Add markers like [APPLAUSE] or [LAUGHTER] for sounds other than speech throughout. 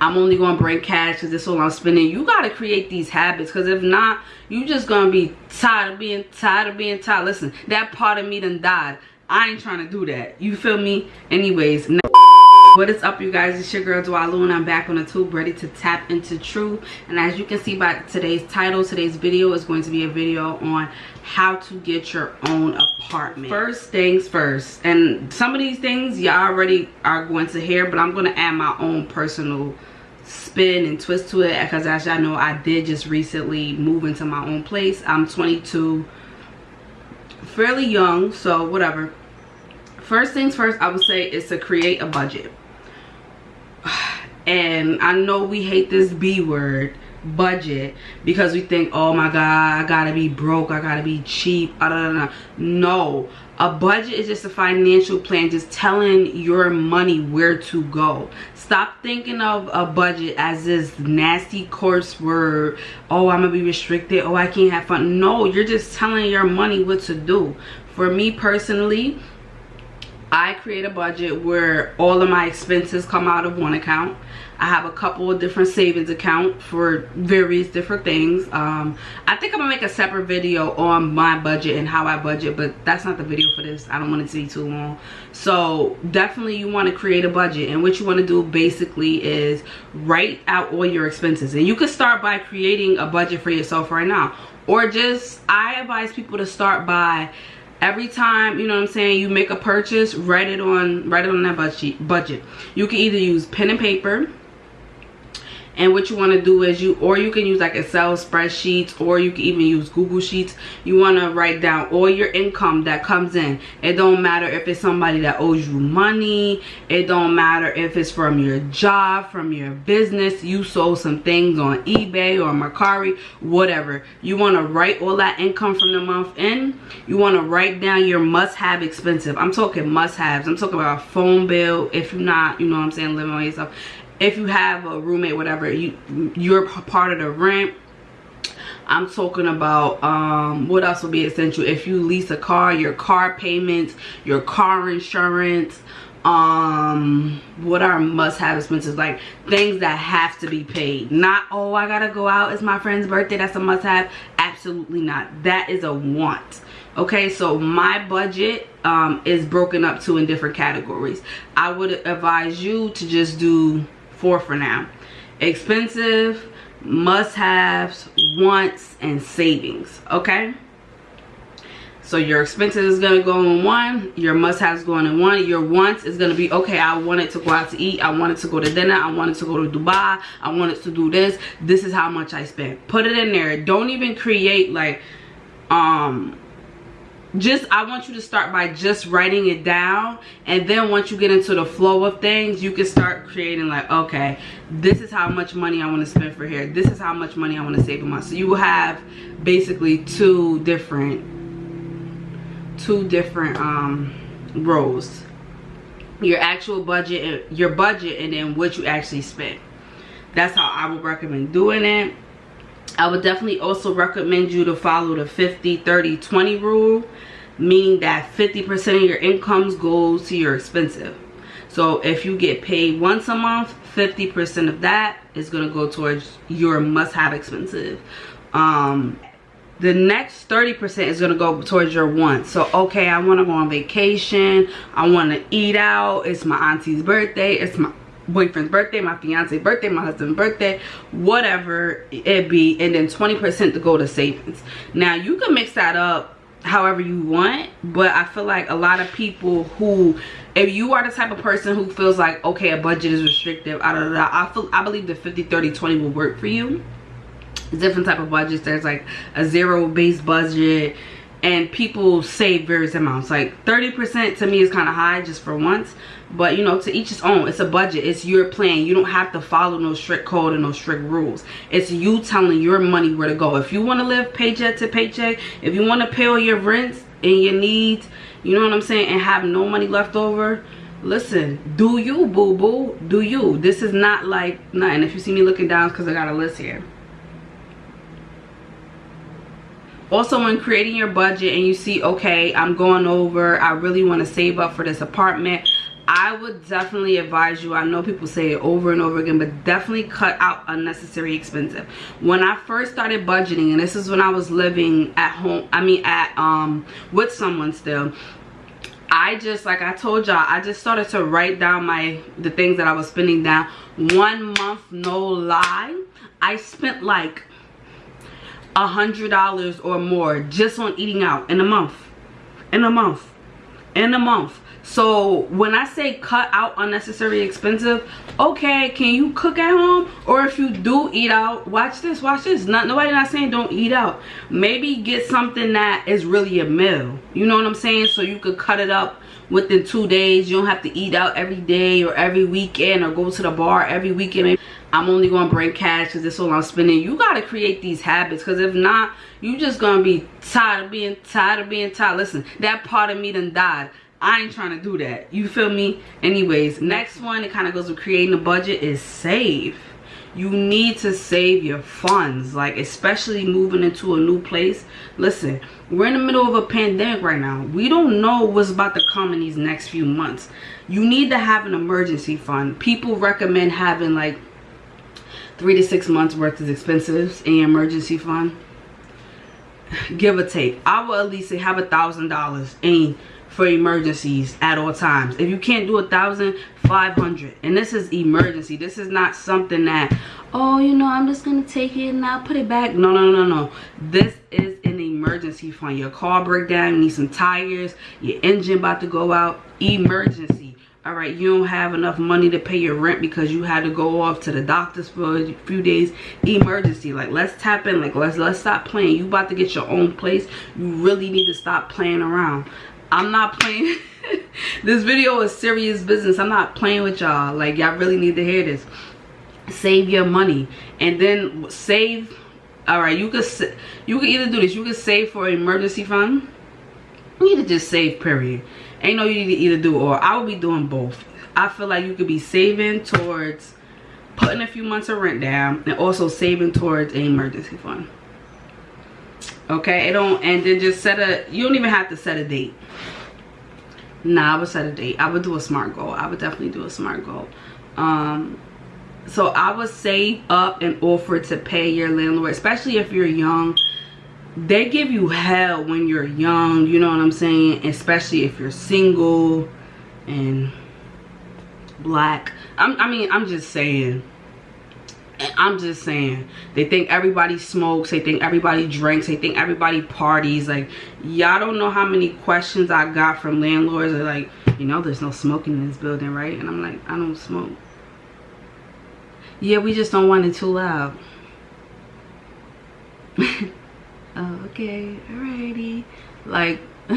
i'm only gonna bring cash because this is all i'm spending. You got to create these habits because if not you just gonna be tired of being tired of being tired. Listen that part of me done died. I ain't trying to do that. You feel me? Anyways what is up you guys? It's your girl Dwalu and I'm back on the tube ready to tap into truth and as you can see by today's title today's video is going to be a video on how to get your own apartment. First things first and some of these things y'all already are going to hear but I'm going to add my own personal spin and twist to it because as y'all know I did just recently move into my own place. I'm 22 fairly young so whatever. First things first i would say is to create a budget. [SIGHS] And i know we hate this b word budget because we think oh my god i gotta be broke i gotta be cheap ah, know. no a budget is just a financial plan just telling your money where to go. Stop thinking of a budget as this nasty coarse word. Oh i'm gonna be restricted. Oh i can't have fun. No you're just telling your money what to do. For me personally I create a budget where all of my expenses come out of one account. I have a couple of different savings account for various different things. Um, I think I'm gonna make a separate video on my budget and how I budget, but that's not the video for this. I don't want it to be too long. So definitely you wanna create a budget and what you wanna do basically is write out all your expenses. And you can start by creating a budget for yourself right now. Or just, I advise people to start by every time you know what i'm saying you make a purchase write it on write it on that budget budget. You can either use pen and paper and what you want to do is you or you can use like excel spreadsheets or you can even use google sheets. You want to write down all your income that comes in. It don't matter if it's somebody that owes you money. It don't matter if it's from your job from your business. You sold some things on ebay or mercari whatever. You want to write all that income from the month in. You want to write down your must-have expensive. I'm talking must-haves. I'm talking about a phone bill if you're not you know what i'm saying living on yourself if you have a roommate whatever you you're part of the rent I'm talking about um, what else will be essential? If you lease a car your car payments your car insurance um what are must-have expenses? Like things that have to be paid. Not oh i gotta go out it's my friend's birthday that's a must-have. Absolutely not. That is a want. Okay so my budget um is broken up to in different categories. I would advise you to just do four for now. Expensive must-haves wants and savings okay? So your expenses is gonna go in one your must-haves going in one your wants is gonna be okay i wanted to go out to eat i wanted to go to dinner i wanted to go to dubai i wanted to do this this is how much i spent. Put it in there don't even create like um just i want you to start by just writing it down and then once you get into the flow of things you can start creating like okay this is how much money i want to spend for here this is how much money i want to save a month so you will have basically two different two different um rows your actual budget your budget and then what you actually spend. That's how i would recommend doing it I would definitely also recommend you to follow the 50, 30, 20 rule, meaning that 50% of your incomes goes to your expensive. So if you get paid once a month, 50% of that is going to go towards your must-have expensive. Um, the next 30% is going to go towards your wants. So, okay, I want to go on vacation. I want to eat out. It's my auntie's birthday. It's my boyfriend's birthday, my fiance's birthday, my husband's birthday, whatever it be, and then 20% to go to savings. Now, you can mix that up however you want, but I feel like a lot of people who, if you are the type of person who feels like, okay, a budget is restrictive, I, don't know, I, feel, I believe the 50, 30, 20 will work for you. Different type of budgets. There's like a zero base budget and people save various amounts. Like 30% to me is kind of high just for once but you know to each his own. It's a budget. It's your plan. You don't have to follow no strict code and no strict rules. It's you telling your money where to go. If you want to live paycheck to paycheck if you want to pay all your rents and your needs you know what i'm saying and have no money left over listen do you boo boo do you. This is not like nothing. If you see me looking down because i got a list here also when creating your budget and you see okay i'm going over i really want to save up for this apartment I would definitely advise you, I know people say it over and over again, but definitely cut out unnecessary expensive. When I first started budgeting, and this is when I was living at home, I mean at um with someone still, I just, like I told y'all, I just started to write down my, the things that I was spending down. One month, no lie, I spent like a hundred dollars or more just on eating out in a month. In a month. In a month. So when i say cut out unnecessary expensive okay can you cook at home? Or if you do eat out watch this watch this. Not nobody not saying don't eat out. Maybe get something that is really a meal. You know what i'm saying? So you could cut it up within two days. You don't have to eat out every day or every weekend or go to the bar every weekend i'm only gonna bring cash because that's all i'm spending you got to create these habits because if not you just gonna be tired of being tired of being tired listen that part of me done died I ain't trying to do that. You feel me? Anyways, next one, it kind of goes with creating a budget is save. You need to save your funds, like especially moving into a new place. Listen, we're in the middle of a pandemic right now. We don't know what's about to come in these next few months. You need to have an emergency fund. People recommend having like three to six months worth of expenses in your emergency fund. Give or take. I will at least say have a thousand dollars in for emergencies at all times. If you can't do a thousand five hundred. And this is emergency. This is not something that oh you know i'm just gonna take it and i'll put it back. No no no no. This is an emergency fund. Your car breakdown you need some tires your engine about to go out. Emergency all right you don't have enough money to pay your rent because you had to go off to the doctors for a few days emergency like let's tap in like let's let's stop playing you about to get your own place you really need to stop playing around I'm not playing. [LAUGHS] this video is serious business. I'm not playing with y'all. Like, y'all really need to hear this. Save your money. And then save. Alright, you could you could either do this. You could save for emergency fund. You need to just save, period. Ain't no you need to either do or. I would be doing both. I feel like you could be saving towards putting a few months of rent down and also saving towards an emergency fund. Okay? It don't and then just set a you don't even have to set a date. Nah i would set a date. I would do a smart goal. I would definitely do a smart goal. Um so i would save up and offer to pay your landlord especially if you're young they give you hell when you're young you know what i'm saying especially if you're single and black I'm, i mean i'm just saying I'm just saying, they think everybody smokes, they think everybody drinks, they think everybody parties. Like, y'all don't know how many questions I got from landlords. They're like, you know, there's no smoking in this building, right? And I'm like, I don't smoke. Yeah, we just don't want it too loud. [LAUGHS] okay, alrighty. Like, [LAUGHS]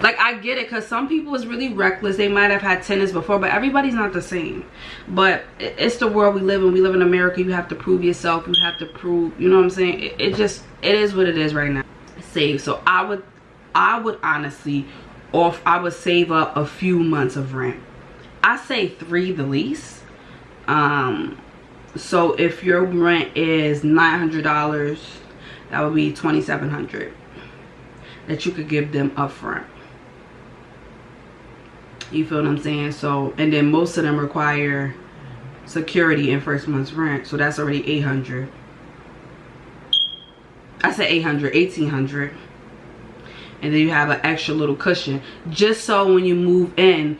like i get it because some people is really reckless. They might have had tennis before but everybody's not the same. But it's the world we live in. We live in america. You have to prove yourself. You have to prove you know what i'm saying? It, it just it is what it is right now. Save. So i would i would honestly off i would save up a few months of rent. I say three the least. Um so if your rent is nine hundred dollars that would be 2700 that you could give them upfront. You feel what I'm saying? So, and then most of them require security in first month's rent. So that's already 800. I said 800, 1800. And then you have an extra little cushion. Just so when you move in,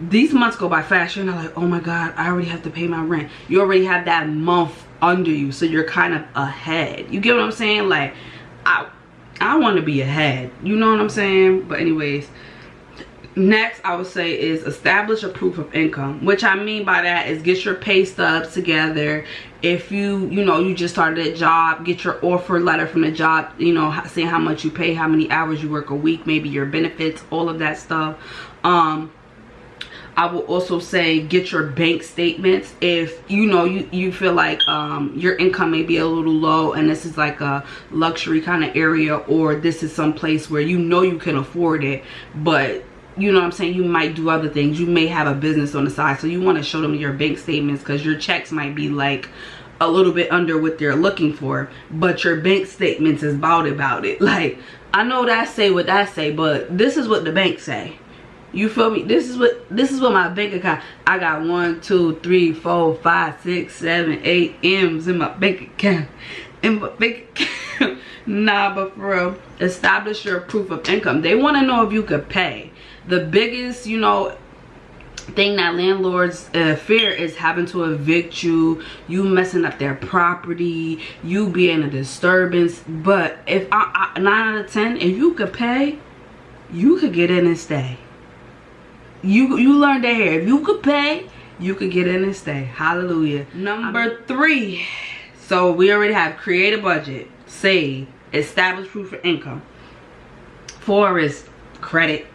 these months go by fast. You're not like, oh my God, I already have to pay my rent. You already have that month under you. So you're kind of ahead. You get what I'm saying? Like, I, I want to be ahead. You know what I'm saying? But anyways, next I would say is establish a proof of income. Which I mean by that is get your pay stubs together. If you, you know, you just started a job, get your offer letter from the job, you know, saying how much you pay, how many hours you work a week, maybe your benefits, all of that stuff. Um, I will also say get your bank statements. If you know you, you feel like um, your income may be a little low and this is like a luxury kind of area or this is some place where you know you can afford it but you know what I'm saying you might do other things. You may have a business on the side so you want to show them your bank statements because your checks might be like a little bit under what they're looking for but your bank statements is about about it. [LAUGHS] Like I know that say what I say but this is what the bank say You feel me? This is what this is what my bank account. I got one, two, three, four, five, six, seven, eight M's in my bank account. In my bank account. [LAUGHS] nah, but for real, establish your proof of income. They want to know if you could pay. The biggest, you know, thing that landlords uh, fear is having to evict you you messing up their property you being a disturbance but if I, I, nine out of ten if you could pay you could get in and stay you you learned that here. If you could pay you could get in and stay. Hallelujah. Number three. So we already have create a budget save establish proof of income. Four is credit.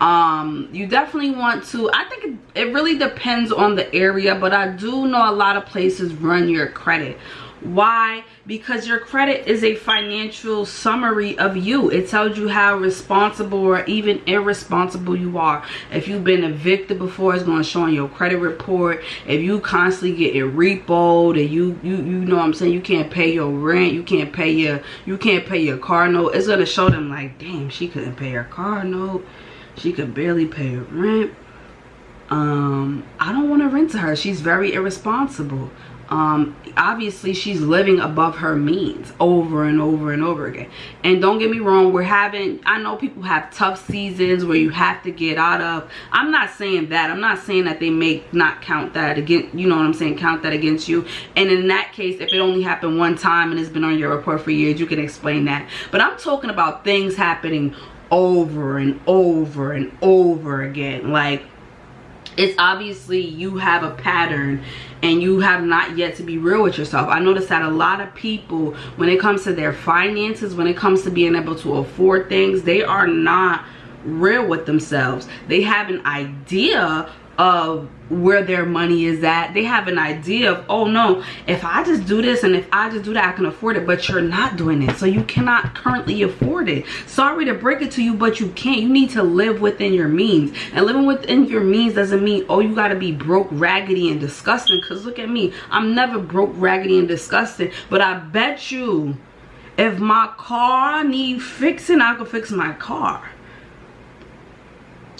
Um you definitely want to i think it, it really depends on the area but i do know a lot of places run your credit why? Because your credit is a financial summary of you. It tells you how responsible or even irresponsible you are. If you've been evicted before it's going to show on your credit report. If you constantly get it repoed and you you you know what i'm saying? You can't pay your rent you can't pay your you can't pay your car note. It's going to show them like damn she couldn't pay her car note. She could barely pay her rent. Um, I don't want to rent to her. She's very irresponsible. Um, obviously she's living above her means over and over and over again. And don't get me wrong, we're having, I know people have tough seasons where you have to get out of. I'm not saying that. I'm not saying that they may not count that against, you know what I'm saying, count that against you. And in that case, if it only happened one time and it's been on your report for years, you can explain that. But I'm talking about things happening over and over and over again like it's obviously you have a pattern and you have not yet to be real with yourself. I notice that a lot of people when it comes to their finances when it comes to being able to afford things they are not real with themselves. They have an idea of where their money is at. They have an idea of oh no if i just do this and if i just do that i can afford it. But you're not doing it. So you cannot currently afford it. Sorry to break it to you but you can't. You need to live within your means. And living within your means doesn't mean oh you got to be broke raggedy and disgusting. Because look at me. I'm never broke raggedy and disgusting. But i bet you if my car need fixing i can fix my car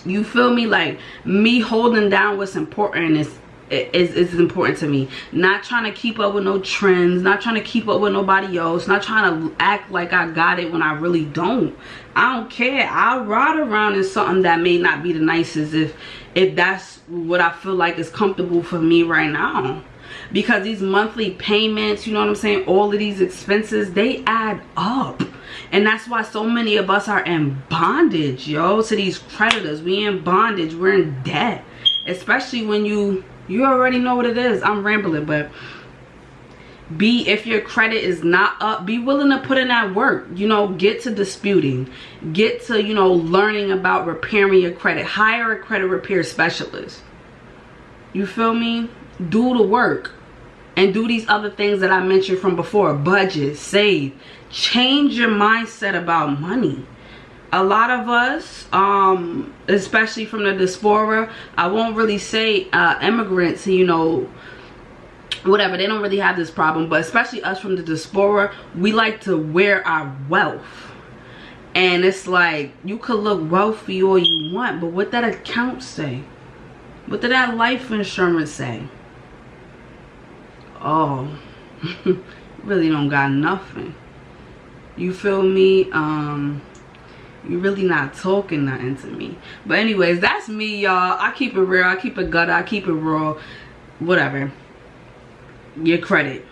you feel me? Like me holding down what's important is is, important to me. Not trying to keep up with no trends not trying to keep up with nobody else not trying to act like i got it when i really don't. I don't care. I'll ride around in something that may not be the nicest if if that's what i feel like is comfortable for me right now. Because these monthly payments you know what i'm saying? All of these expenses they add up and that's why so many of us are in bondage yo to these creditors. We in bondage. We're in debt. Especially when you you already know what it is. I'm rambling but be if your credit is not up be willing to put in that work. You know get to disputing. Get to you know learning about repairing your credit. Hire a credit repair specialist. You feel me? Do the work. And do these other things that i mentioned from before. Budget save change your mindset about money. A lot of us um especially from the diaspora i won't really say uh immigrants you know whatever they don't really have this problem but especially us from the diaspora we like to wear our wealth. And it's like you could look wealthy all you want but what that account say? What did that life insurance say? Oh [LAUGHS] really don't got nothing you feel me? Um you really not talking nothing to me. But anyways that's me y'all. I keep it real. I keep it gut i keep it raw. Whatever. Your credit.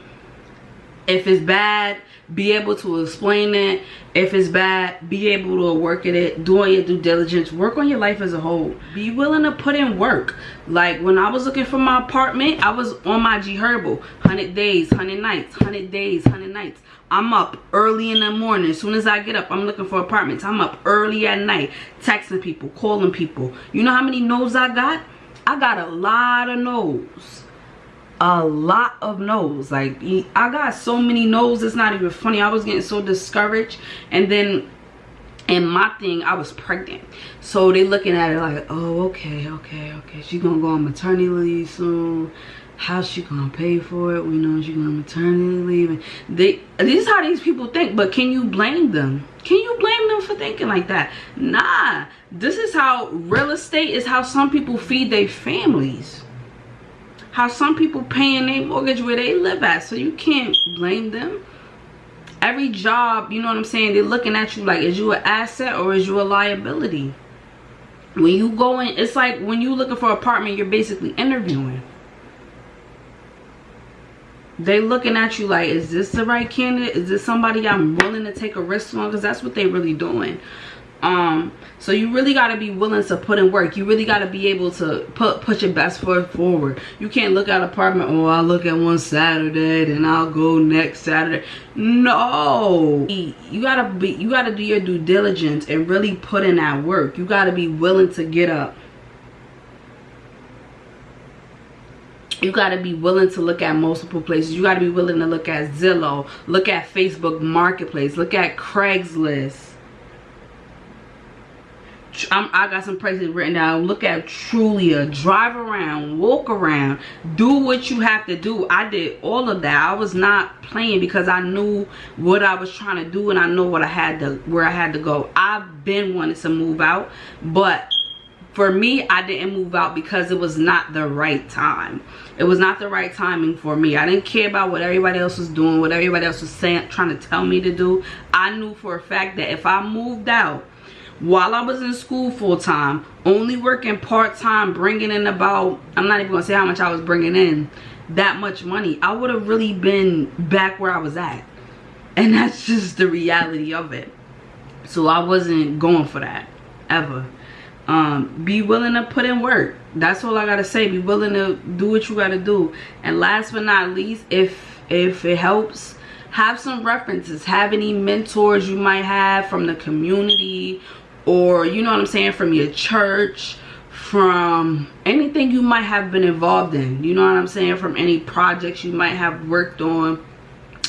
If it's bad be able to explain it. If it's bad be able to work at it. Doing your due diligence. Work on your life as a whole. Be willing to put in work. Like when i was looking for my apartment i was on my G Herbo 100 days 100 nights 100 days 100 nights. I'm up early in the morning. As soon as i get up i'm looking for apartments. I'm up early at night texting people calling people. You know how many no's i got? I got a lot of no's. A lot of no's. Like i got so many no's it's not even funny. I was getting so discouraged. And then and my thing i was pregnant. So they looking at it like oh okay okay okay. She's gonna go on maternity leave soon how's she gonna pay for it we know she's gonna maternity leave and they this is how these people think but can you blame them? Can you blame them for thinking like that? Nah this is how real estate is how some people feed their families. How some people paying their mortgage where they live at so you can't blame them. Every job you know what i'm saying they're looking at you like is you an asset or is you a liability? When you go in it's like when you looking for apartment you're basically interviewing they looking at you like is this the right candidate? Is this somebody i'm willing to take a risk on? Because that's what they really doing. Um so you really got to be willing to put in work. You really got to be able to put put your best foot forward. You can't look at apartment oh i'll look at one saturday then i'll go next saturday. No. You gotta be you gotta do your due diligence and really put in that work. You gotta be willing to get up you got to be willing to look at multiple places. You got to be willing to look at zillow look at facebook marketplace look at craigslist. I'm, i got some places written down. Look at trulia. Drive around walk around do what you have to do. I did all of that. I was not playing because i knew what i was trying to do and i know what i had to where i had to go. I've been wanting to move out but for me i didn't move out because it was not the right time. It was not the right timing for me. I didn't care about what everybody else was doing what everybody else was saying trying to tell me to do. I knew for a fact that if i moved out while i was in school full-time only working part-time bringing in about i'm not even gonna say how much i was bringing in that much money i would have really been back where i was at. And that's [LAUGHS] just the reality of it. So i wasn't going for that ever um be willing to put in work. That's all i gotta say. Be willing to do what you gotta do. And last but not least if if it helps have some references. Have any mentors you might have from the community or you know what i'm saying from your church from anything you might have been involved in. You know what i'm saying? From any projects you might have worked on.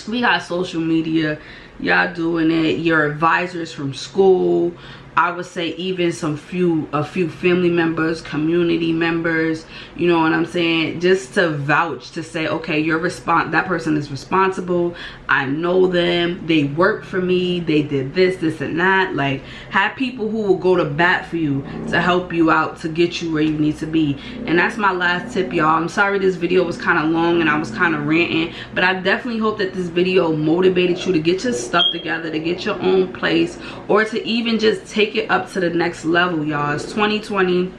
We got social media. Y'all doing it. Your advisors from school I would say even some few a few family members community members you know what I'm saying? Just to vouch to say okay you're that person is responsible. I know them. They work for me. They did this this and that. Like have people who will go to bat for you to help you out to get you where you need to be. And that's my last tip y'all. I'm sorry this video was kind of long and I was kind of ranting but I definitely hope that this video motivated you to get your stuff together to get your own place or to even just take take it up to the next level y'all. It's 2020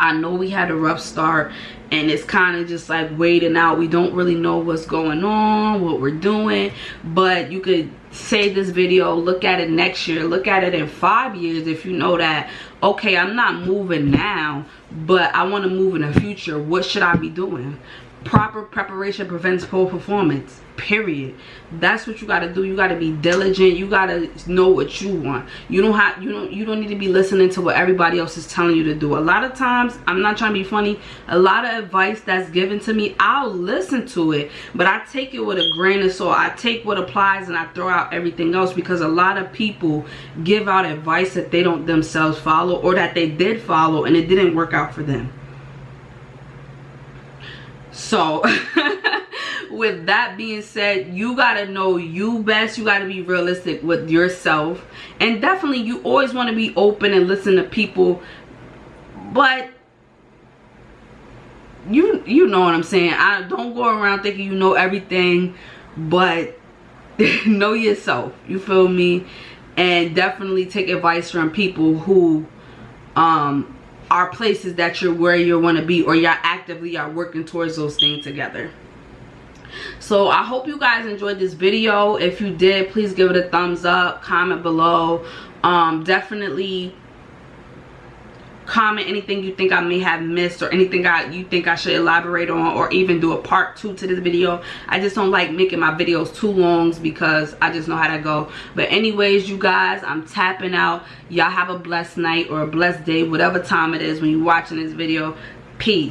i know we had a rough start and it's kind of just like waiting out. We don't really know what's going on what we're doing but you could save this video look at it next year look at it in five years if you know that okay i'm not moving now but i want to move in the future. What should i be doing proper preparation prevents poor performance period. That's what you got to do. You got to be diligent. You got to know what you want. You don't have you don't you don't need to be listening to what everybody else is telling you to do. A lot of times i'm not trying to be funny a lot of advice that's given to me i'll listen to it but i take it with a grain of salt. I take what applies and i throw out everything else because a lot of people give out advice that they don't themselves follow or that they did follow and it didn't work out for them so [LAUGHS] with that being said you gotta know you best. You gotta be realistic with yourself. And definitely you always want to be open and listen to people. But you you know what i'm saying. I don't go around thinking you know everything but [LAUGHS] know yourself. You feel me? And definitely take advice from people who um are places that you're where you want to be or y'all actively are working towards those things together. So i hope you guys enjoyed this video. If you did please give it a thumbs up comment below. Um definitely comment anything you think I may have missed or anything I you think I should elaborate on or even do a part two to this video. I just don't like making my videos too long because I just know how to go. But anyways, you guys, I'm tapping out. Y'all have a blessed night or a blessed day, whatever time it is when you're watching this video. Peace.